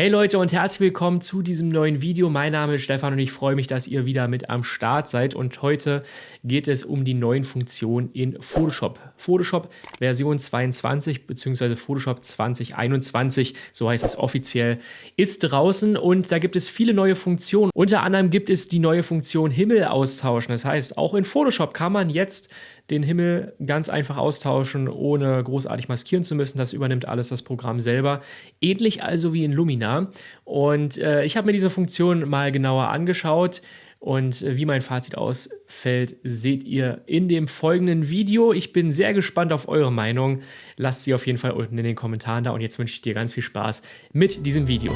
Hey Leute und herzlich willkommen zu diesem neuen Video. Mein Name ist Stefan und ich freue mich, dass ihr wieder mit am Start seid. Und heute geht es um die neuen Funktionen in Photoshop. Photoshop Version 22 bzw. Photoshop 2021, so heißt es offiziell, ist draußen und da gibt es viele neue Funktionen. Unter anderem gibt es die neue Funktion Himmel austauschen. Das heißt, auch in Photoshop kann man jetzt den Himmel ganz einfach austauschen, ohne großartig maskieren zu müssen. Das übernimmt alles das Programm selber. Ähnlich also wie in Lumina. Und äh, ich habe mir diese Funktion mal genauer angeschaut. Und äh, wie mein Fazit ausfällt, seht ihr in dem folgenden Video. Ich bin sehr gespannt auf eure Meinung. Lasst sie auf jeden Fall unten in den Kommentaren da. Und jetzt wünsche ich dir ganz viel Spaß mit diesem Video.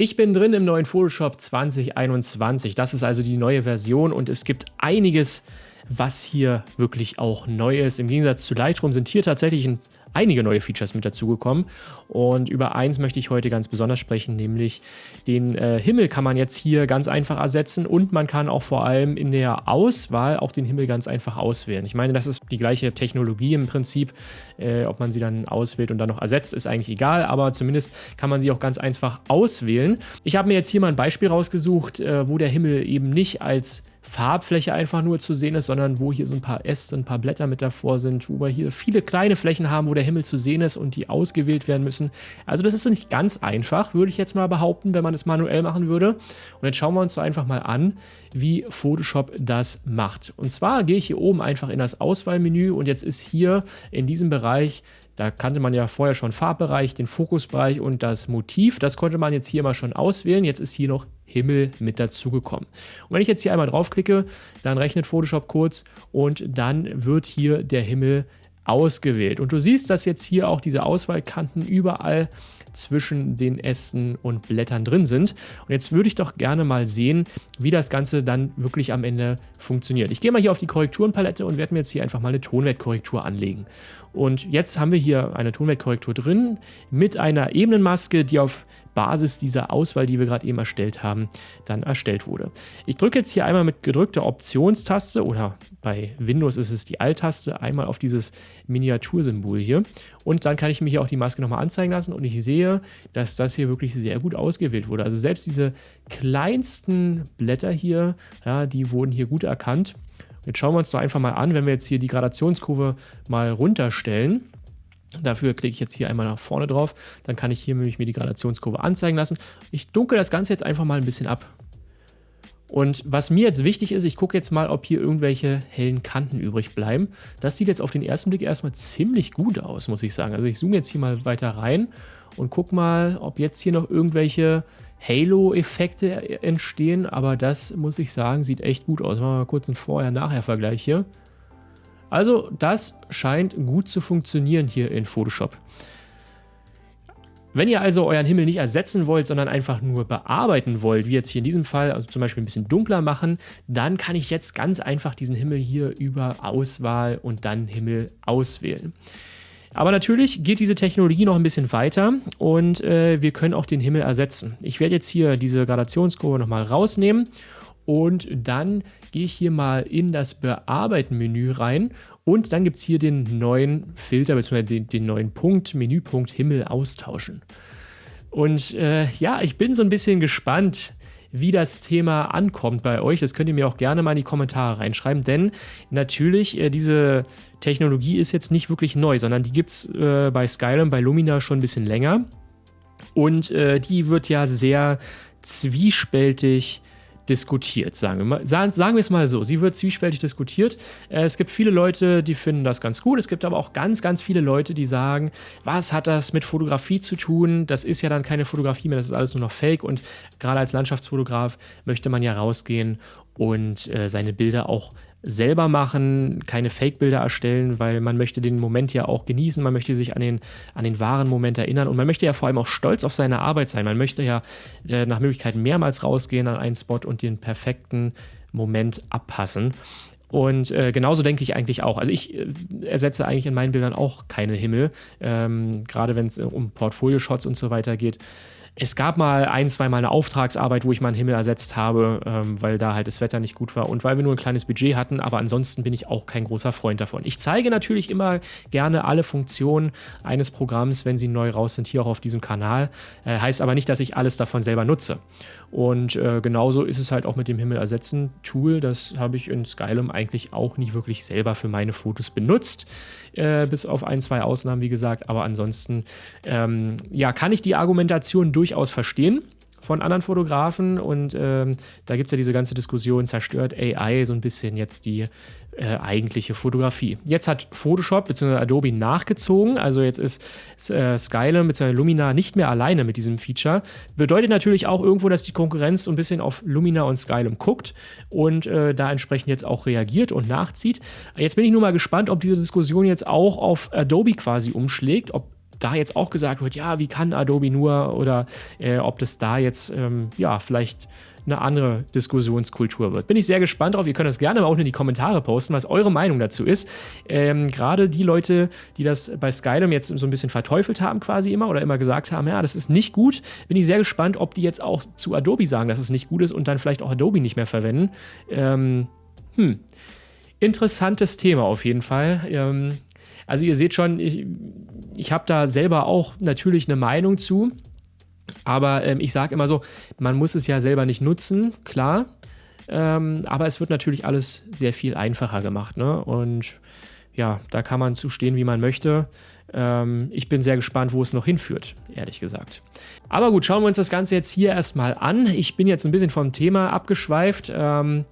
Ich bin drin im neuen Photoshop 2021. Das ist also die neue Version und es gibt einiges, was hier wirklich auch neu ist. Im Gegensatz zu Lightroom sind hier tatsächlich ein einige neue Features mit dazugekommen. Und über eins möchte ich heute ganz besonders sprechen, nämlich den äh, Himmel kann man jetzt hier ganz einfach ersetzen und man kann auch vor allem in der Auswahl auch den Himmel ganz einfach auswählen. Ich meine, das ist die gleiche Technologie im Prinzip. Äh, ob man sie dann auswählt und dann noch ersetzt, ist eigentlich egal, aber zumindest kann man sie auch ganz einfach auswählen. Ich habe mir jetzt hier mal ein Beispiel rausgesucht, äh, wo der Himmel eben nicht als Farbfläche einfach nur zu sehen ist, sondern wo hier so ein paar Äste, ein paar Blätter mit davor sind, wo wir hier viele kleine Flächen haben, wo der Himmel zu sehen ist und die ausgewählt werden müssen. Also das ist nicht ganz einfach, würde ich jetzt mal behaupten, wenn man es manuell machen würde. Und jetzt schauen wir uns einfach mal an, wie Photoshop das macht. Und zwar gehe ich hier oben einfach in das Auswahlmenü und jetzt ist hier in diesem Bereich da kannte man ja vorher schon Farbbereich, den Fokusbereich und das Motiv. Das konnte man jetzt hier mal schon auswählen. Jetzt ist hier noch Himmel mit dazugekommen. Und wenn ich jetzt hier einmal draufklicke, dann rechnet Photoshop kurz und dann wird hier der Himmel ausgewählt. Und du siehst, dass jetzt hier auch diese Auswahlkanten überall zwischen den Ästen und Blättern drin sind. Und jetzt würde ich doch gerne mal sehen, wie das Ganze dann wirklich am Ende funktioniert. Ich gehe mal hier auf die Korrekturenpalette und werde mir jetzt hier einfach mal eine Tonwertkorrektur anlegen. Und jetzt haben wir hier eine Tonwertkorrektur drin mit einer Ebenenmaske, die auf Basis dieser Auswahl, die wir gerade eben erstellt haben, dann erstellt wurde. Ich drücke jetzt hier einmal mit gedrückter Optionstaste oder bei Windows ist es die Alt-Taste, einmal auf dieses Miniatursymbol hier und dann kann ich mir hier auch die Maske nochmal anzeigen lassen und ich sehe, dass das hier wirklich sehr gut ausgewählt wurde. Also selbst diese kleinsten Blätter hier, ja, die wurden hier gut erkannt. Jetzt schauen wir uns doch einfach mal an, wenn wir jetzt hier die Gradationskurve mal runterstellen. Dafür klicke ich jetzt hier einmal nach vorne drauf. Dann kann ich hier nämlich mir die Gradationskurve anzeigen lassen. Ich dunkel das Ganze jetzt einfach mal ein bisschen ab. Und was mir jetzt wichtig ist, ich gucke jetzt mal, ob hier irgendwelche hellen Kanten übrig bleiben. Das sieht jetzt auf den ersten Blick erstmal ziemlich gut aus, muss ich sagen. Also ich zoome jetzt hier mal weiter rein und gucke mal, ob jetzt hier noch irgendwelche Halo-Effekte entstehen. Aber das, muss ich sagen, sieht echt gut aus. Machen wir mal kurz einen Vorher-Nachher-Vergleich hier. Also das scheint gut zu funktionieren hier in Photoshop. Wenn ihr also euren Himmel nicht ersetzen wollt, sondern einfach nur bearbeiten wollt, wie jetzt hier in diesem Fall, also zum Beispiel ein bisschen dunkler machen, dann kann ich jetzt ganz einfach diesen Himmel hier über Auswahl und dann Himmel auswählen. Aber natürlich geht diese Technologie noch ein bisschen weiter und äh, wir können auch den Himmel ersetzen. Ich werde jetzt hier diese Gradationskurve nochmal rausnehmen und dann gehe ich hier mal in das Bearbeiten-Menü rein und dann gibt es hier den neuen Filter bzw. Den, den, neuen Punkt, Menüpunkt Himmel austauschen. Und äh, ja, ich bin so ein bisschen gespannt, wie das Thema ankommt bei euch. Das könnt ihr mir auch gerne mal in die Kommentare reinschreiben, denn natürlich, äh, diese Technologie ist jetzt nicht wirklich neu, sondern die gibt es äh, bei Skyrim, bei Lumina schon ein bisschen länger. Und äh, die wird ja sehr zwiespältig diskutiert, sagen wir, mal, sagen, sagen wir es mal so. Sie wird zwiespältig diskutiert. Äh, es gibt viele Leute, die finden das ganz gut. Es gibt aber auch ganz, ganz viele Leute, die sagen, was hat das mit Fotografie zu tun? Das ist ja dann keine Fotografie mehr, das ist alles nur noch Fake. Und gerade als Landschaftsfotograf möchte man ja rausgehen und äh, seine Bilder auch selber machen, keine Fake-Bilder erstellen, weil man möchte den Moment ja auch genießen, man möchte sich an den, an den wahren Moment erinnern und man möchte ja vor allem auch stolz auf seine Arbeit sein. Man möchte ja äh, nach Möglichkeit mehrmals rausgehen an einen Spot und den perfekten Moment abpassen. Und äh, genauso denke ich eigentlich auch. Also ich äh, ersetze eigentlich in meinen Bildern auch keine Himmel, ähm, gerade wenn es um Portfolio-Shots und so weiter geht. Es gab mal ein, zwei Mal eine Auftragsarbeit, wo ich mal einen Himmel ersetzt habe, ähm, weil da halt das Wetter nicht gut war und weil wir nur ein kleines Budget hatten, aber ansonsten bin ich auch kein großer Freund davon. Ich zeige natürlich immer gerne alle Funktionen eines Programms, wenn sie neu raus sind, hier auch auf diesem Kanal. Äh, heißt aber nicht, dass ich alles davon selber nutze. Und äh, genauso ist es halt auch mit dem Himmel ersetzen Tool. Das habe ich in Skylum eigentlich auch nicht wirklich selber für meine Fotos benutzt. Äh, bis auf ein, zwei Ausnahmen, wie gesagt. Aber ansonsten, ähm, ja, kann ich die Argumentation durchaus verstehen von anderen Fotografen und ähm, da gibt es ja diese ganze Diskussion, zerstört AI so ein bisschen jetzt die äh, eigentliche Fotografie. Jetzt hat Photoshop bzw. Adobe nachgezogen, also jetzt ist äh, Skylum bzw. Lumina nicht mehr alleine mit diesem Feature. Bedeutet natürlich auch irgendwo, dass die Konkurrenz so ein bisschen auf Lumina und Skylum guckt und äh, da entsprechend jetzt auch reagiert und nachzieht. Jetzt bin ich nur mal gespannt, ob diese Diskussion jetzt auch auf Adobe quasi umschlägt, ob da jetzt auch gesagt wird, ja, wie kann Adobe nur oder äh, ob das da jetzt ähm, ja vielleicht eine andere Diskussionskultur wird. Bin ich sehr gespannt drauf. Ihr könnt das gerne mal unten in die Kommentare posten, was eure Meinung dazu ist. Ähm, Gerade die Leute, die das bei Skylum jetzt so ein bisschen verteufelt haben quasi immer oder immer gesagt haben, ja, das ist nicht gut, bin ich sehr gespannt, ob die jetzt auch zu Adobe sagen, dass es nicht gut ist und dann vielleicht auch Adobe nicht mehr verwenden. Ähm, hm. Interessantes Thema auf jeden Fall. Ähm, also ihr seht schon, ich, ich habe da selber auch natürlich eine Meinung zu. Aber ähm, ich sage immer so, man muss es ja selber nicht nutzen, klar. Ähm, aber es wird natürlich alles sehr viel einfacher gemacht. Ne? Und ja, da kann man zustehen, wie man möchte. Ähm, ich bin sehr gespannt, wo es noch hinführt, ehrlich gesagt. Aber gut, schauen wir uns das Ganze jetzt hier erstmal an. Ich bin jetzt ein bisschen vom Thema abgeschweift. Ähm,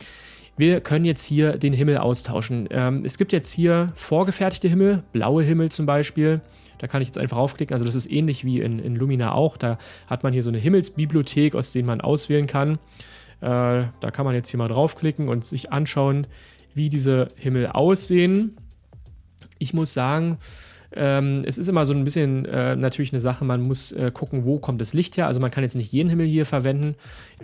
wir können jetzt hier den Himmel austauschen. Ähm, es gibt jetzt hier vorgefertigte Himmel, blaue Himmel zum Beispiel. Da kann ich jetzt einfach aufklicken. Also das ist ähnlich wie in, in Lumina auch. Da hat man hier so eine Himmelsbibliothek, aus denen man auswählen kann. Äh, da kann man jetzt hier mal draufklicken und sich anschauen, wie diese Himmel aussehen. Ich muss sagen, ähm, es ist immer so ein bisschen äh, natürlich eine Sache, man muss äh, gucken, wo kommt das Licht her. Also man kann jetzt nicht jeden Himmel hier verwenden.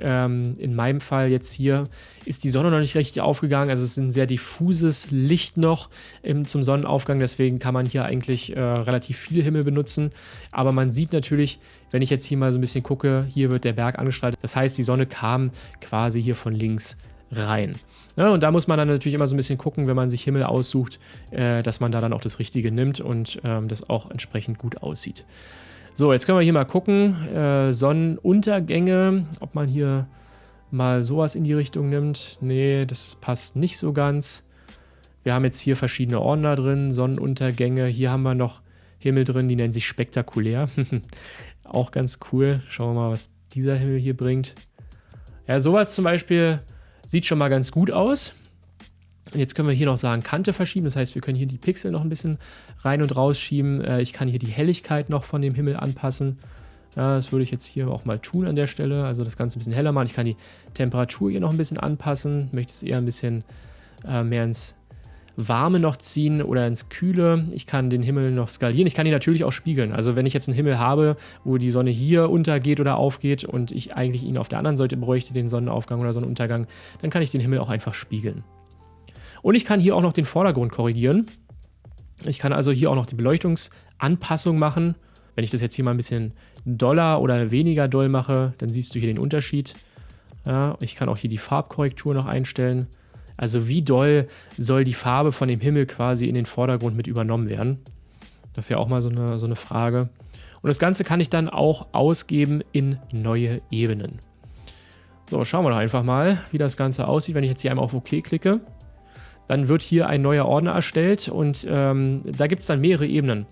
Ähm, in meinem Fall jetzt hier ist die Sonne noch nicht richtig aufgegangen. Also es ist ein sehr diffuses Licht noch im, zum Sonnenaufgang. Deswegen kann man hier eigentlich äh, relativ viele Himmel benutzen. Aber man sieht natürlich, wenn ich jetzt hier mal so ein bisschen gucke, hier wird der Berg angestrahlt. Das heißt, die Sonne kam quasi hier von links rein. Ja, und da muss man dann natürlich immer so ein bisschen gucken, wenn man sich Himmel aussucht, äh, dass man da dann auch das Richtige nimmt und ähm, das auch entsprechend gut aussieht. So, jetzt können wir hier mal gucken. Äh, Sonnenuntergänge, ob man hier mal sowas in die Richtung nimmt. Nee, das passt nicht so ganz. Wir haben jetzt hier verschiedene Ordner drin, Sonnenuntergänge. Hier haben wir noch Himmel drin, die nennen sich spektakulär. auch ganz cool. Schauen wir mal, was dieser Himmel hier bringt. Ja, sowas zum Beispiel Sieht schon mal ganz gut aus. Jetzt können wir hier noch sagen, Kante verschieben. Das heißt, wir können hier die Pixel noch ein bisschen rein und rausschieben. Äh, ich kann hier die Helligkeit noch von dem Himmel anpassen. Das würde ich jetzt hier auch mal tun an der Stelle. Also das Ganze ein bisschen heller machen. Ich kann die Temperatur hier noch ein bisschen anpassen. Möchte es eher ein bisschen äh, mehr ins Warme noch ziehen oder ins Kühle. Ich kann den Himmel noch skalieren. Ich kann ihn natürlich auch spiegeln. Also wenn ich jetzt einen Himmel habe, wo die Sonne hier untergeht oder aufgeht und ich eigentlich ihn auf der anderen Seite bräuchte, den Sonnenaufgang oder Sonnenuntergang, dann kann ich den Himmel auch einfach spiegeln. Und ich kann hier auch noch den Vordergrund korrigieren. Ich kann also hier auch noch die Beleuchtungsanpassung machen. Wenn ich das jetzt hier mal ein bisschen doller oder weniger doll mache, dann siehst du hier den Unterschied. Ja, ich kann auch hier die Farbkorrektur noch einstellen. Also wie doll soll die Farbe von dem Himmel quasi in den Vordergrund mit übernommen werden? Das ist ja auch mal so eine, so eine Frage. Und das Ganze kann ich dann auch ausgeben in neue Ebenen. So, schauen wir doch einfach mal, wie das Ganze aussieht, wenn ich jetzt hier einmal auf OK klicke. Dann wird hier ein neuer Ordner erstellt und ähm, da gibt es dann mehrere Ebenen.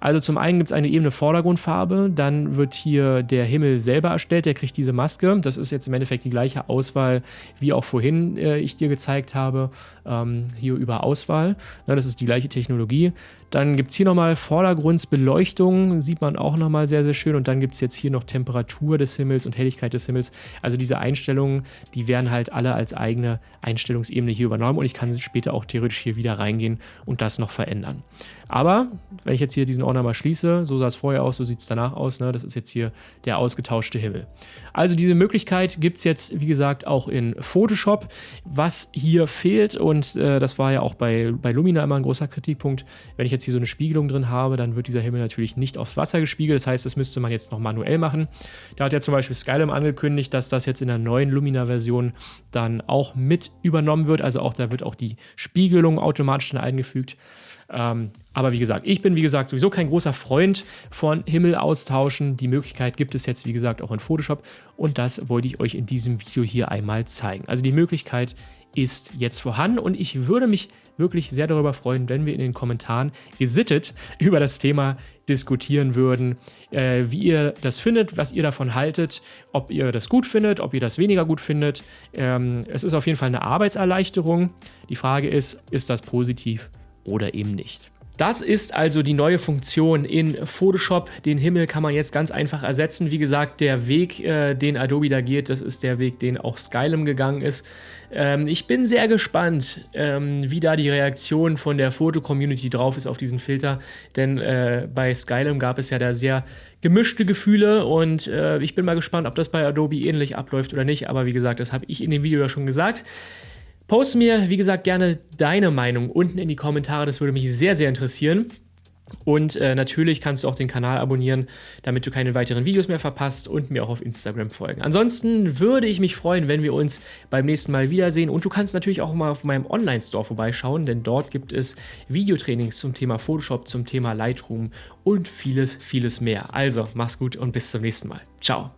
Also zum einen gibt es eine Ebene Vordergrundfarbe, dann wird hier der Himmel selber erstellt, der kriegt diese Maske. Das ist jetzt im Endeffekt die gleiche Auswahl, wie auch vorhin äh, ich dir gezeigt habe, ähm, hier über Auswahl. Na, das ist die gleiche Technologie. Dann gibt es hier nochmal Vordergrundsbeleuchtung, sieht man auch nochmal sehr, sehr schön. Und dann gibt es jetzt hier noch Temperatur des Himmels und Helligkeit des Himmels. Also diese Einstellungen, die werden halt alle als eigene Einstellungsebene hier übernommen und ich kann später auch theoretisch hier wieder reingehen und das noch verändern. Aber wenn ich jetzt hier diesen Ordner mal schließe, so sah es vorher aus, so sieht es danach aus. Ne? Das ist jetzt hier der ausgetauschte Himmel. Also diese Möglichkeit gibt es jetzt, wie gesagt, auch in Photoshop. Was hier fehlt, und äh, das war ja auch bei, bei Lumina immer ein großer Kritikpunkt, wenn ich jetzt hier so eine Spiegelung drin habe, dann wird dieser Himmel natürlich nicht aufs Wasser gespiegelt. Das heißt, das müsste man jetzt noch manuell machen. Da hat ja zum Beispiel Skylum angekündigt, dass das jetzt in der neuen Lumina-Version dann auch mit übernommen wird. Also auch da wird auch die Spiegelung automatisch dann eingefügt. Ähm, aber wie gesagt, ich bin wie gesagt sowieso kein großer Freund von Himmel austauschen. Die Möglichkeit gibt es jetzt wie gesagt auch in Photoshop und das wollte ich euch in diesem Video hier einmal zeigen. Also die Möglichkeit ist jetzt vorhanden und ich würde mich wirklich sehr darüber freuen, wenn wir in den Kommentaren gesittet über das Thema diskutieren würden, äh, wie ihr das findet, was ihr davon haltet, ob ihr das gut findet, ob ihr das weniger gut findet. Ähm, es ist auf jeden Fall eine Arbeitserleichterung. Die Frage ist, ist das positiv oder eben nicht. Das ist also die neue Funktion in Photoshop. Den Himmel kann man jetzt ganz einfach ersetzen. Wie gesagt, der Weg, äh, den Adobe da geht, das ist der Weg, den auch Skylum gegangen ist. Ähm, ich bin sehr gespannt, ähm, wie da die Reaktion von der Foto-Community drauf ist auf diesen Filter. Denn äh, bei Skylum gab es ja da sehr gemischte Gefühle und äh, ich bin mal gespannt, ob das bei Adobe ähnlich abläuft oder nicht. Aber wie gesagt, das habe ich in dem Video ja schon gesagt. Poste mir, wie gesagt, gerne deine Meinung unten in die Kommentare. Das würde mich sehr, sehr interessieren. Und äh, natürlich kannst du auch den Kanal abonnieren, damit du keine weiteren Videos mehr verpasst und mir auch auf Instagram folgen. Ansonsten würde ich mich freuen, wenn wir uns beim nächsten Mal wiedersehen. Und du kannst natürlich auch mal auf meinem Online-Store vorbeischauen, denn dort gibt es Videotrainings zum Thema Photoshop, zum Thema Lightroom und vieles, vieles mehr. Also, mach's gut und bis zum nächsten Mal. Ciao.